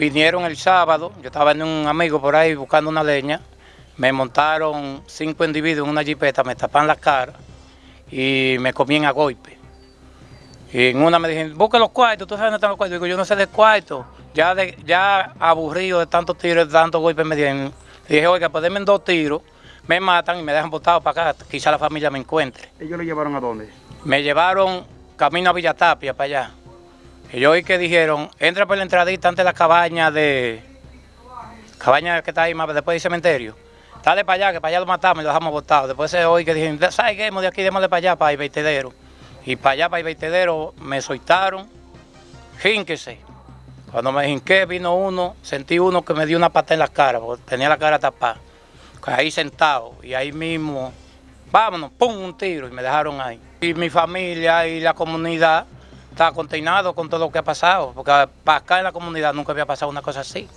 vinieron el sábado, yo estaba en un amigo por ahí buscando una leña, me montaron cinco individuos en una jipeta, me tapan la cara y me comían a golpe. Y en una me dijeron, busca los cuartos, ¿tú sabes dónde están los cuartos? Digo, yo no sé de cuartos. Ya, de, ya aburrido de tantos tiros, de tantos golpes me dieron. dije, oiga, pues denme dos tiros, me matan y me dejan botado para acá, quizá la familia me encuentre. ¿Ellos lo llevaron a dónde? Me llevaron camino a Villatapia, para allá. Yo oí que dijeron, entra por la entradita antes de la cabaña de... Cabaña que está ahí más después del cementerio. Dale para allá, que para allá lo matamos y lo dejamos botado. Después se oí que dijeron, ¿sabes qué? De aquí, démosle para allá, para el vertedero. Y para allá, para el vertedero, me soltaron, jínquese. Cuando me jinqué, vino uno, sentí uno que me dio una pata en la cara, porque tenía la cara tapada. Ahí sentado, y ahí mismo, vámonos, pum, un tiro, y me dejaron ahí. Y mi familia y la comunidad está containado con todo lo que ha pasado, porque para acá en la comunidad nunca había pasado una cosa así.